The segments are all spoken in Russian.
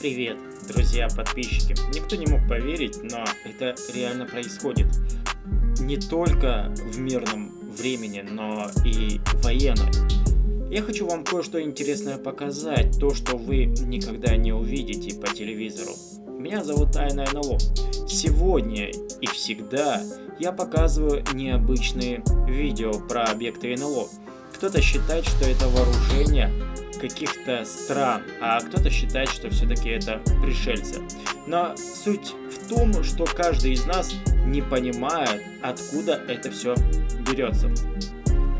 привет, друзья, подписчики. Никто не мог поверить, но это реально происходит. Не только в мирном времени, но и военное. Я хочу вам кое-что интересное показать, то, что вы никогда не увидите по телевизору. Меня зовут Тайна НЛО. Сегодня и всегда я показываю необычные видео про объекты НЛО. Кто-то считает, что это вооружение каких-то стран, а кто-то считает, что все-таки это пришельцы. Но суть в том, что каждый из нас не понимает, откуда это все берется.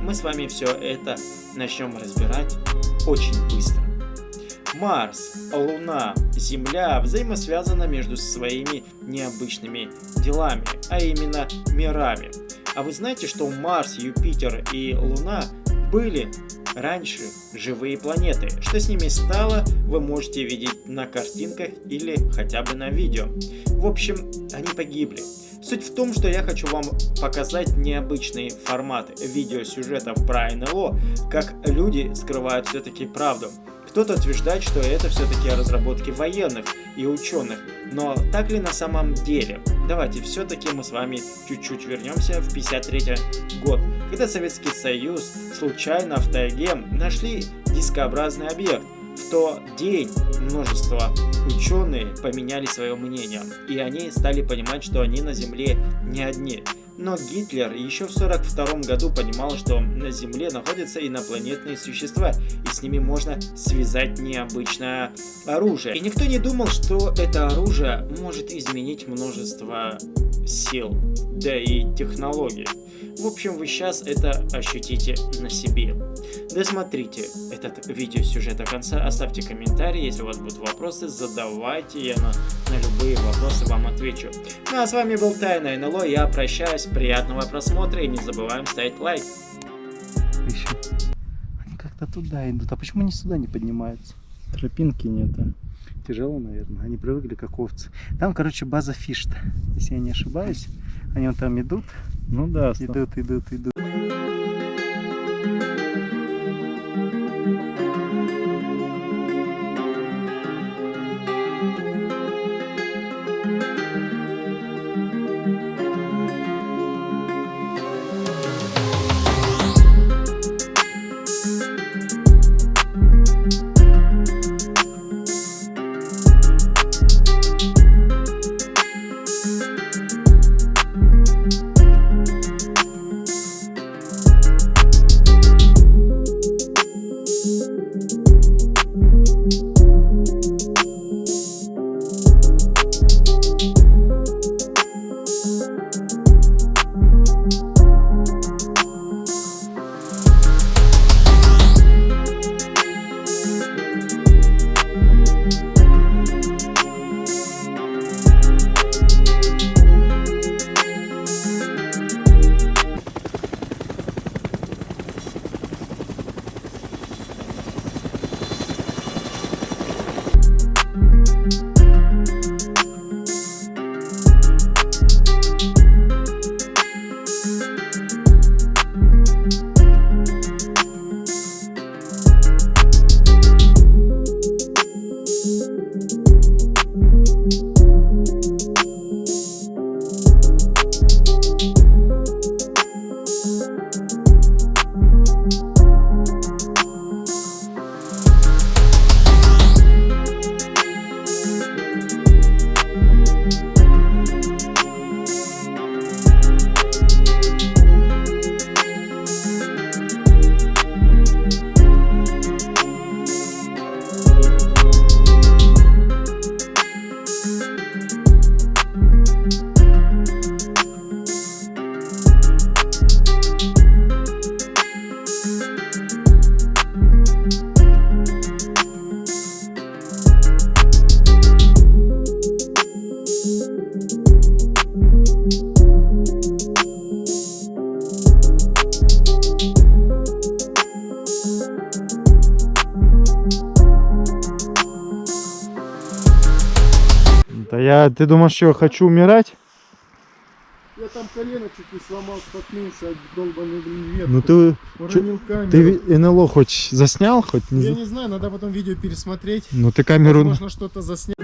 Мы с вами все это начнем разбирать очень быстро. Марс, Луна, Земля взаимосвязаны между своими необычными делами, а именно мирами. А вы знаете, что Марс, Юпитер и Луна были раньше живые планеты. Что с ними стало, вы можете видеть на картинках или хотя бы на видео. В общем, они погибли. Суть в том, что я хочу вам показать необычный формат видеосюжетов про НЛО, как люди скрывают все-таки правду. Кто-то утверждает, что это все-таки разработки военных и ученых, но так ли на самом деле? Давайте все-таки мы с вами чуть-чуть вернемся в 53 год, когда Советский Союз случайно в тайге нашли дискообразный объект. В тот день множество ученые поменяли свое мнение, и они стали понимать, что они на Земле не одни. Но Гитлер еще в 1942 году понимал, что на Земле находятся инопланетные существа, и с ними можно связать необычное оружие. И никто не думал, что это оружие может изменить множество сил, да и технологий. В общем, вы сейчас это ощутите на себе. Досмотрите этот видеосюжет до конца, оставьте комментарии, если у вас будут вопросы, задавайте, я на, на любые вопросы вам отвечу. Ну а с вами был Тайна НЛО, я прощаюсь, приятного просмотра и не забываем ставить лайк. Еще. Они как-то туда идут, а почему они сюда не поднимаются? Тропинки нет. а? Тяжело, наверное, они привыкли как овцы. Там, короче, база фишта, если я не ошибаюсь. Они вон там идут, Ну да, идут, идут, идут. Ты думаешь, что я хочу умирать? Я там колено чуть не сломал, споткнулся от долбанной блин ветки. Ну ты, Уронил камеру. ты НЛО хоть заснял, хоть не Я не знаю, надо потом видео пересмотреть. Ну ты камеру... Возможно, что-то заснять.